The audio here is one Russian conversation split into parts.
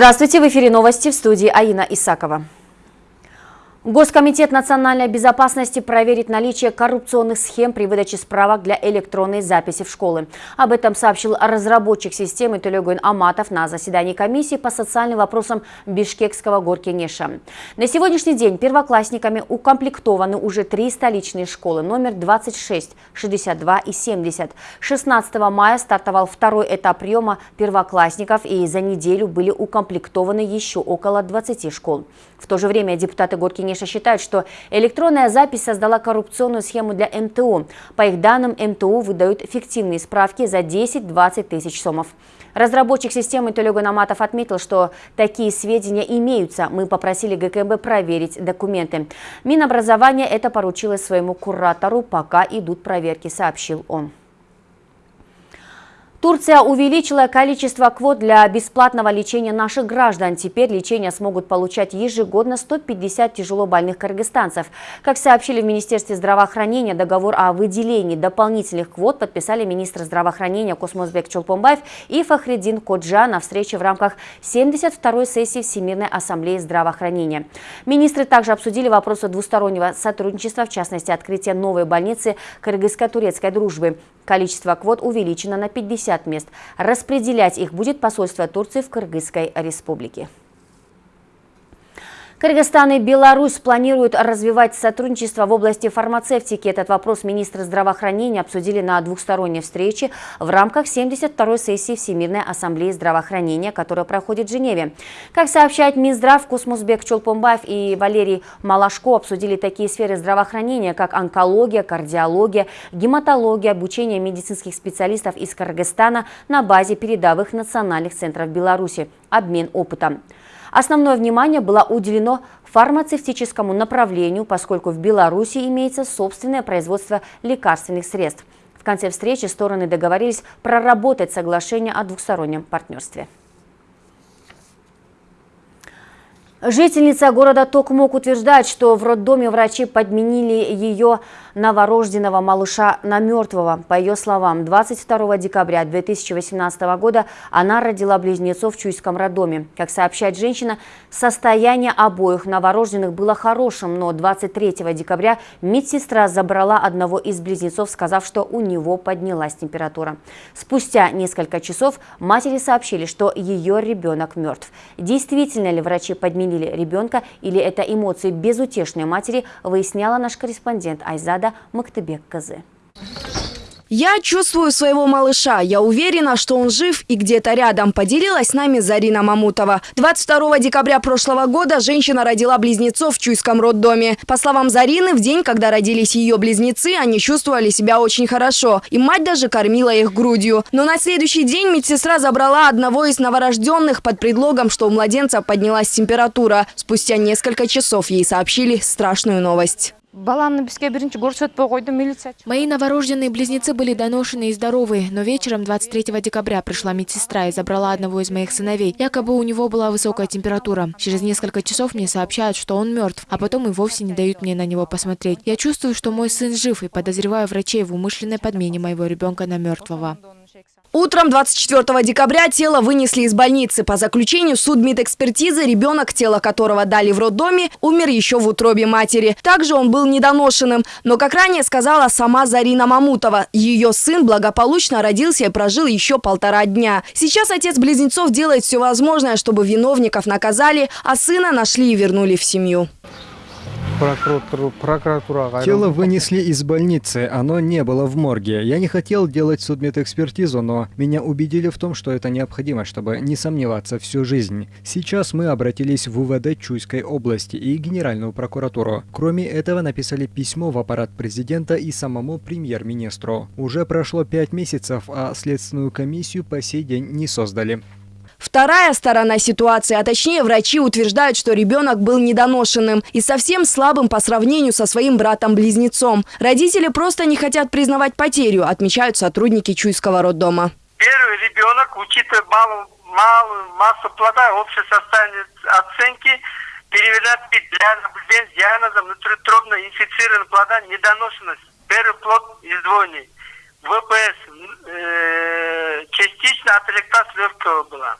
Здравствуйте, в эфире новости в студии Аина Исакова. Госкомитет национальной безопасности проверит наличие коррупционных схем при выдаче справок для электронной записи в школы. Об этом сообщил разработчик системы Телегуин Аматов на заседании комиссии по социальным вопросам Бишкекского горкинеша. На сегодняшний день первоклассниками укомплектованы уже три столичные школы номер 26, 62 и 70. 16 мая стартовал второй этап приема первоклассников и за неделю были укомплектованы еще около 20 школ. В то же время депутаты Горкинеша считают, что электронная запись создала коррупционную схему для МТУ. По их данным, МТУ выдают фиктивные справки за 10-20 тысяч сомов. Разработчик системы Толега Наматов отметил, что такие сведения имеются. Мы попросили ГКБ проверить документы. Минобразование это поручило своему куратору, пока идут проверки, сообщил он. Турция увеличила количество квот для бесплатного лечения наших граждан. Теперь лечение смогут получать ежегодно 150 тяжелобольных кыргызстанцев. Как сообщили в Министерстве здравоохранения, договор о выделении дополнительных квот подписали министр здравоохранения Космосбек Чолпомбаев и Фахредин Коджа на встрече в рамках 72-й сессии Всемирной ассамблеи здравоохранения. Министры также обсудили вопросы двустороннего сотрудничества, в частности, открытия новой больницы кыргызско-турецкой дружбы. Количество квот увеличено на 50 мест. Распределять их будет посольство Турции в Кыргызской республике. Кыргызстан и Беларусь планируют развивать сотрудничество в области фармацевтики. Этот вопрос министры здравоохранения обсудили на двухсторонней встрече в рамках 72-й сессии Всемирной ассамблеи здравоохранения, которая проходит в Женеве. Как сообщает Минздрав, Космосбек Чолпомбаев и Валерий Малашко обсудили такие сферы здравоохранения, как онкология, кардиология, гематология, обучение медицинских специалистов из Кыргызстана на базе передовых национальных центров Беларуси, обмен опытом. Основное внимание было уделено фармацевтическому направлению, поскольку в Беларуси имеется собственное производство лекарственных средств. В конце встречи стороны договорились проработать соглашение о двухстороннем партнерстве. Жительница города Токмок утверждает, что в роддоме врачи подменили ее новорожденного малыша на мертвого. По ее словам, 22 декабря 2018 года она родила близнецов в Чуйском роддоме. Как сообщает женщина, состояние обоих новорожденных было хорошим, но 23 декабря медсестра забрала одного из близнецов, сказав, что у него поднялась температура. Спустя несколько часов матери сообщили, что ее ребенок мертв. Действительно ли врачи подменили подменили ребенка или это эмоции безутешной матери, выясняла наш корреспондент Айзада Мактыбек Казы. Я чувствую своего малыша. Я уверена, что он жив и где-то рядом, поделилась с нами Зарина Мамутова. 22 декабря прошлого года женщина родила близнецов в Чуйском роддоме. По словам Зарины, в день, когда родились ее близнецы, они чувствовали себя очень хорошо. И мать даже кормила их грудью. Но на следующий день медсестра забрала одного из новорожденных под предлогом, что у младенца поднялась температура. Спустя несколько часов ей сообщили страшную новость. Мои новорожденные близнецы были доношены и здоровы, но вечером 23 декабря пришла медсестра и забрала одного из моих сыновей. Якобы у него была высокая температура. Через несколько часов мне сообщают, что он мертв, а потом и вовсе не дают мне на него посмотреть. Я чувствую, что мой сын жив и подозреваю врачей в умышленной подмене моего ребенка на мертвого. Утром 24 декабря тело вынесли из больницы. По заключению судмедэкспертизы, ребенок, тело которого дали в роддоме, умер еще в утробе матери. Также он был недоношенным. Но, как ранее сказала сама Зарина Мамутова, ее сын благополучно родился и прожил еще полтора дня. Сейчас отец близнецов делает все возможное, чтобы виновников наказали, а сына нашли и вернули в семью. Тело вынесли из больницы, оно не было в морге. Я не хотел делать судмедэкспертизу, но меня убедили в том, что это необходимо, чтобы не сомневаться всю жизнь. Сейчас мы обратились в УВД Чуйской области и Генеральную прокуратуру. Кроме этого, написали письмо в аппарат президента и самому премьер-министру. Уже прошло пять месяцев, а следственную комиссию по сей день не создали. Вторая сторона ситуации, а точнее врачи утверждают, что ребенок был недоношенным и совсем слабым по сравнению со своим братом-близнецом. Родители просто не хотят признавать потерю, отмечают сотрудники Чуйского роддома. Первый ребенок, учитывая малую, малую массу плода, общее состояние оценки, переведена для наблюдения с диагнозом внутритробно инфицированного плода недоношенность. Первый плод из двойни. ВПС э, частично от легкого была.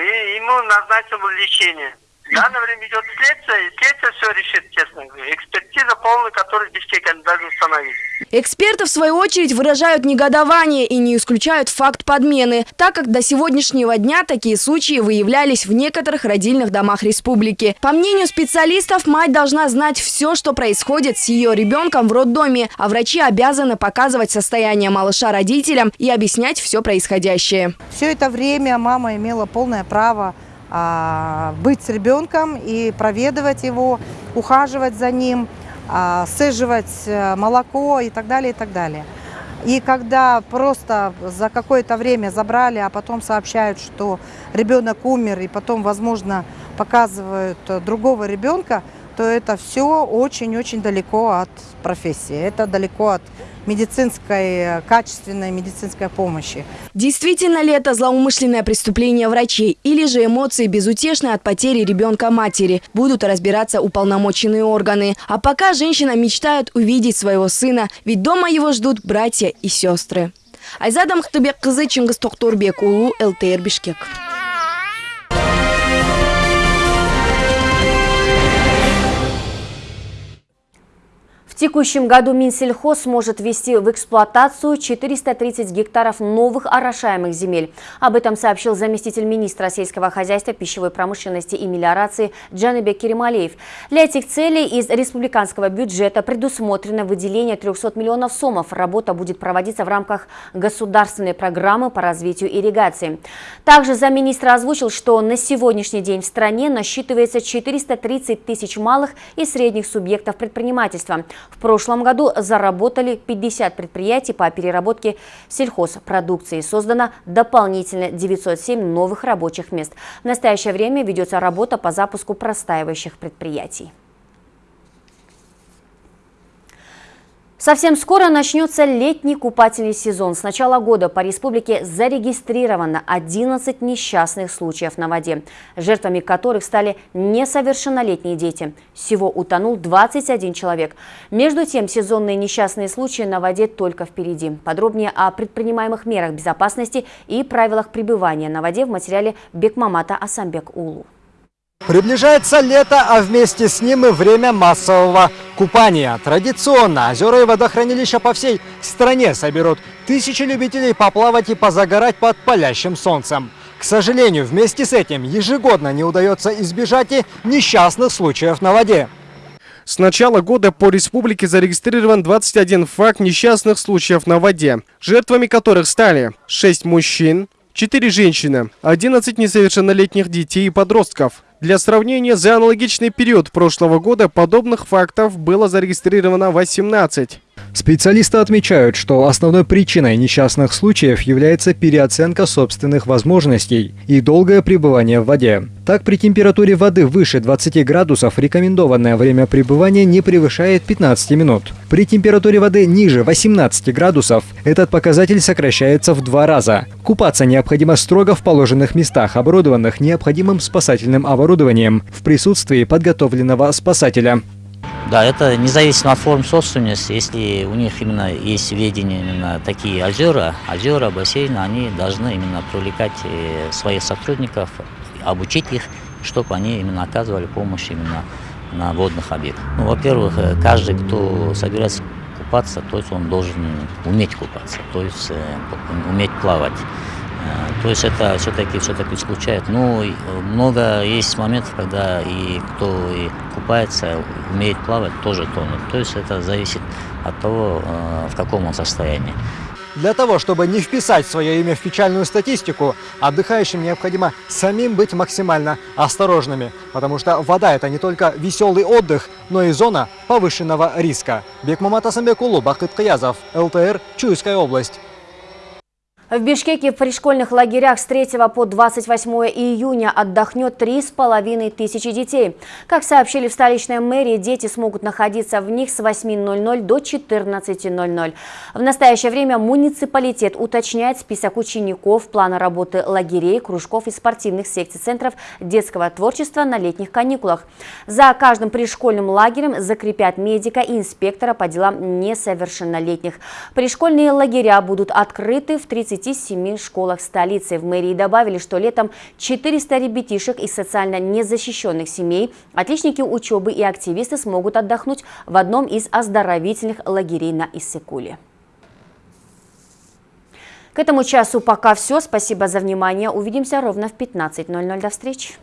И ему назначено лечение. В данное время идет следствие, и следствие все решит, честно говоря. Экспертиза полная, которую Бишкек они должны установить. Эксперты, в свою очередь, выражают негодование и не исключают факт подмены, так как до сегодняшнего дня такие случаи выявлялись в некоторых родильных домах республики. По мнению специалистов, мать должна знать все, что происходит с ее ребенком в роддоме, а врачи обязаны показывать состояние малыша родителям и объяснять все происходящее. Все это время мама имела полное право быть с ребенком и проведывать его, ухаживать за ним, а, сцеживать э, молоко и так далее, и так далее. И когда просто за какое-то время забрали, а потом сообщают, что ребенок умер, и потом, возможно, показывают другого ребенка, то это все очень-очень далеко от профессии. Это далеко от медицинской, качественной медицинской помощи. Действительно ли это злоумышленное преступление врачей или же эмоции безутешные от потери ребенка матери? Будут разбираться уполномоченные органы. А пока женщина мечтает увидеть своего сына, ведь дома его ждут братья и сестры. Айзада Мухтубек кызы Чингис Тохторбек улу ЛТР Бишкек. В текущем году Минсельхоз сможет ввести в эксплуатацию 430 гектаров новых орошаемых земель. Об этом сообщил заместитель министра сельского хозяйства, пищевой промышленности и мелиорации Джаныбек Керималеев. Для этих целей из республиканского бюджета предусмотрено выделение 300 миллионов сомов. Работа будет проводиться в рамках государственной программы по развитию ирригации. Также замминистра озвучил, что на сегодняшний день в стране насчитывается 430 тысяч малых и средних субъектов предпринимательства. В прошлом году заработали 50 предприятий по переработке сельхозпродукции. Создано дополнительно 907 новых рабочих мест. В настоящее время ведется работа по запуску простаивающих предприятий. Совсем скоро начнется летний купательный сезон. С начала года по республике зарегистрировано 11 несчастных случаев на воде, жертвами которых стали несовершеннолетние дети. Всего утонул 21 человек. Между тем, сезонные несчастные случаи на воде только впереди. Подробнее о предпринимаемых мерах безопасности и правилах пребывания на воде в материале Бекмамата Асамбек Улу. Приближается лето, а вместе с ним и время массового купания. Традиционно озера и водохранилища по всей стране соберут тысячи любителей поплавать и позагорать под палящим солнцем. К сожалению, вместе с этим ежегодно не удается избежать и несчастных случаев на воде. С начала года по республике зарегистрирован 21 факт несчастных случаев на воде, жертвами которых стали 6 мужчин, 4 женщины, 11 несовершеннолетних детей и подростков. Для сравнения, за аналогичный период прошлого года подобных фактов было зарегистрировано 18. Специалисты отмечают, что основной причиной несчастных случаев является переоценка собственных возможностей и долгое пребывание в воде. Так, при температуре воды выше 20 градусов рекомендованное время пребывания не превышает 15 минут. При температуре воды ниже 18 градусов этот показатель сокращается в два раза. Купаться необходимо строго в положенных местах, оборудованных необходимым спасательным оборудованием, в присутствии подготовленного спасателя. Да, это независимо от форм собственности. Если у них именно есть ведение именно такие озера, озера, бассейны, они должны именно привлекать э, своих сотрудников, обучить их, чтобы они именно оказывали помощь именно на водных объектах. Ну, во-первых, э, каждый, кто собирается купаться, то есть он должен уметь купаться, то есть э, уметь плавать. Э, то есть это все-таки все-таки исключает. Ну, много есть моментов, когда и кто и купается, умеет плавать, тоже тонет. То есть это зависит от того, э, в каком он состоянии. Для того, чтобы не вписать свое имя в печальную статистику, отдыхающим необходимо самим быть максимально осторожными, потому что вода – это не только веселый отдых, но и зона повышенного риска. Бекмамат Асамбекулу, Бахтыт Каязов, ЛТР, Чуйская область. В Бишкеке в пришкольных лагерях с 3 по 28 июня отдохнет 3,5 тысячи детей. Как сообщили в столичной мэрии, дети смогут находиться в них с 8.00 до 14.00. В настоящее время муниципалитет уточняет список учеников, плана работы лагерей, кружков и спортивных секций центров детского творчества на летних каникулах. За каждым пришкольным лагерем закрепят медика и инспектора по делам несовершеннолетних. Пришкольные лагеря будут открыты в 30 37 школах столицы. В мэрии добавили, что летом 400 ребятишек из социально незащищенных семей, отличники учебы и активисты смогут отдохнуть в одном из оздоровительных лагерей на Иссыкуле. К этому часу пока все. Спасибо за внимание. Увидимся ровно в 15.00. До встречи.